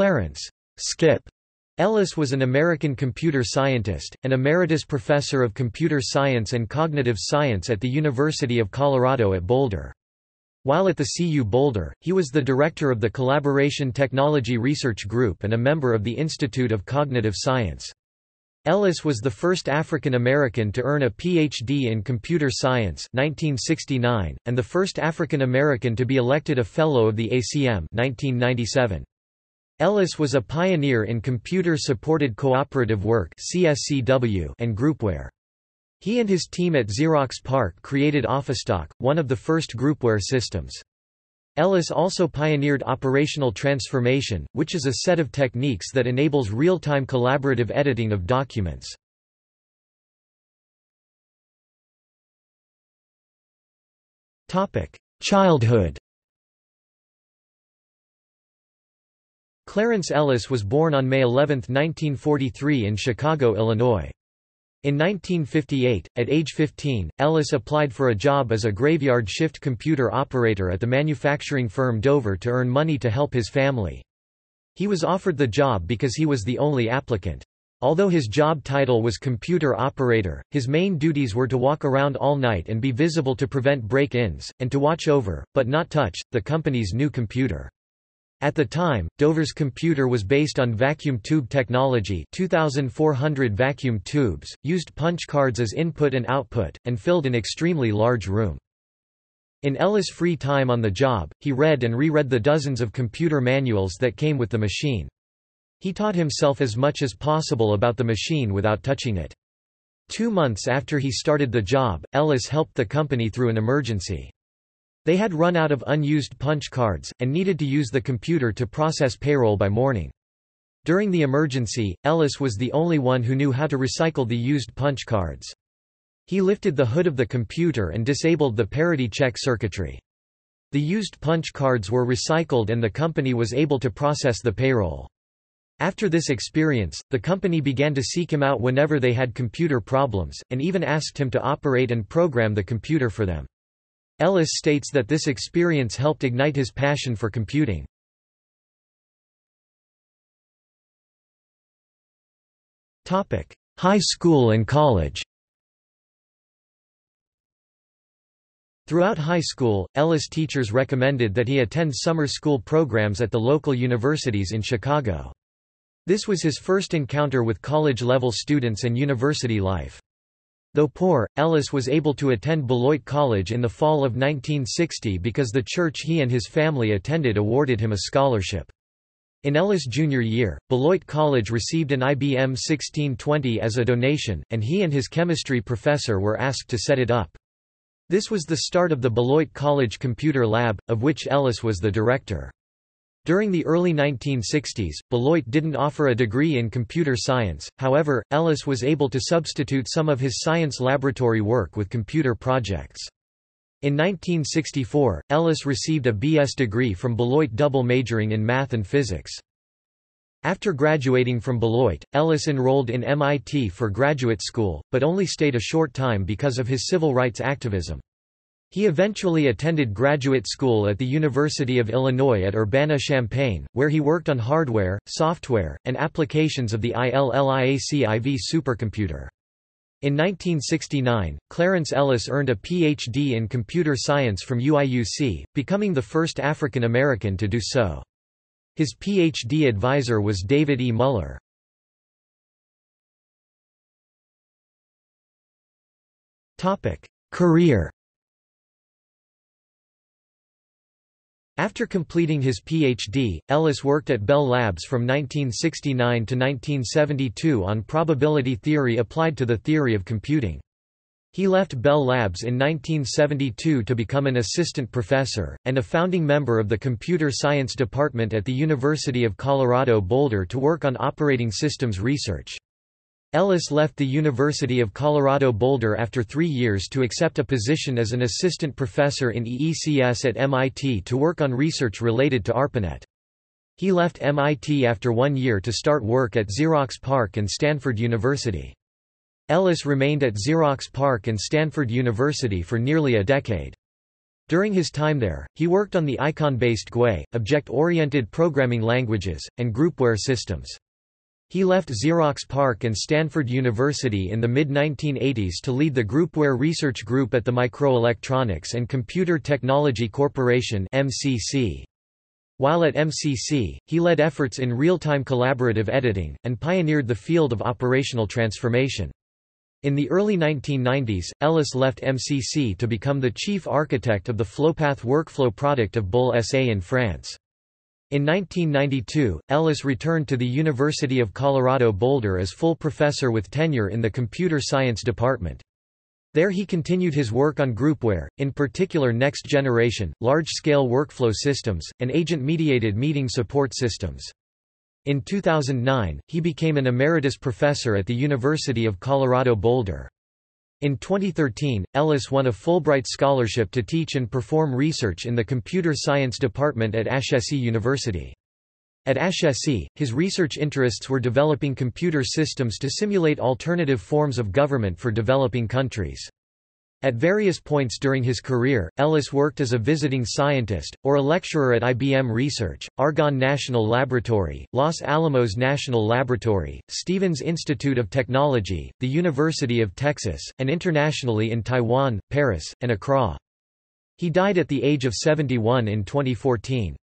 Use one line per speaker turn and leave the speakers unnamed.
Clarence Skip Ellis was an American computer scientist, and emeritus professor of computer science and cognitive science at the University of Colorado at Boulder. While at the CU Boulder, he was the director of the Collaboration Technology Research Group and a member of the Institute of Cognitive Science. Ellis was the first African American to earn a Ph.D. in computer science 1969, and the first African American to be elected a Fellow of the ACM 1997. Ellis was a pioneer in computer-supported cooperative work and groupware. He and his team at Xerox PARC created OfficeTalk, one of the first groupware systems. Ellis also pioneered operational transformation, which is a set of techniques that enables real-time collaborative editing of documents. Childhood Clarence Ellis was born on May 11, 1943 in Chicago, Illinois. In 1958, at age 15, Ellis applied for a job as a graveyard shift computer operator at the manufacturing firm Dover to earn money to help his family. He was offered the job because he was the only applicant. Although his job title was computer operator, his main duties were to walk around all night and be visible to prevent break-ins, and to watch over, but not touch, the company's new computer. At the time, Dover's computer was based on vacuum tube technology 2,400 vacuum tubes, used punch cards as input and output, and filled an extremely large room. In Ellis' free time on the job, he read and reread the dozens of computer manuals that came with the machine. He taught himself as much as possible about the machine without touching it. Two months after he started the job, Ellis helped the company through an emergency. They had run out of unused punch cards, and needed to use the computer to process payroll by morning. During the emergency, Ellis was the only one who knew how to recycle the used punch cards. He lifted the hood of the computer and disabled the parity check circuitry. The used punch cards were recycled and the company was able to process the payroll. After this experience, the company began to seek him out whenever they had computer problems, and even asked him to operate and program the computer for them. Ellis states that this experience helped ignite his passion for computing. High school and college Throughout high school, Ellis teachers recommended that he attend summer school programs at the local universities in Chicago. This was his first encounter with college-level students and university life. Though poor, Ellis was able to attend Beloit College in the fall of 1960 because the church he and his family attended awarded him a scholarship. In Ellis' junior year, Beloit College received an IBM 1620 as a donation, and he and his chemistry professor were asked to set it up. This was the start of the Beloit College Computer Lab, of which Ellis was the director. During the early 1960s, Beloit didn't offer a degree in computer science, however, Ellis was able to substitute some of his science laboratory work with computer projects. In 1964, Ellis received a B.S. degree from Beloit double majoring in math and physics. After graduating from Beloit, Ellis enrolled in MIT for graduate school, but only stayed a short time because of his civil rights activism. He eventually attended graduate school at the University of Illinois at Urbana-Champaign, where he worked on hardware, software, and applications of the ILLIAC-IV supercomputer. In 1969, Clarence Ellis earned a Ph.D. in computer science from UIUC, becoming the first African American to do so. His Ph.D. advisor was David E. Muller. Career After completing his Ph.D., Ellis worked at Bell Labs from 1969 to 1972 on probability theory applied to the theory of computing. He left Bell Labs in 1972 to become an assistant professor, and a founding member of the Computer Science Department at the University of Colorado Boulder to work on operating systems research. Ellis left the University of Colorado Boulder after three years to accept a position as an assistant professor in EECS at MIT to work on research related to ARPANET. He left MIT after one year to start work at Xerox PARC and Stanford University. Ellis remained at Xerox PARC and Stanford University for nearly a decade. During his time there, he worked on the icon-based GUI, object-oriented programming languages, and groupware systems. He left Xerox PARC and Stanford University in the mid-1980s to lead the groupware research group at the Microelectronics and Computer Technology Corporation. While at MCC, he led efforts in real-time collaborative editing, and pioneered the field of operational transformation. In the early 1990s, Ellis left MCC to become the chief architect of the FlowPath workflow product of Bull SA in France. In 1992, Ellis returned to the University of Colorado Boulder as full professor with tenure in the computer science department. There he continued his work on groupware, in particular next-generation, large-scale workflow systems, and agent-mediated meeting support systems. In 2009, he became an emeritus professor at the University of Colorado Boulder. In 2013, Ellis won a Fulbright scholarship to teach and perform research in the computer science department at Ashesi University. At Ashesi, his research interests were developing computer systems to simulate alternative forms of government for developing countries. At various points during his career, Ellis worked as a visiting scientist, or a lecturer at IBM Research, Argonne National Laboratory, Los Alamos National Laboratory, Stevens Institute of Technology, the University of Texas, and internationally in Taiwan, Paris, and Accra. He died at the age of 71 in 2014.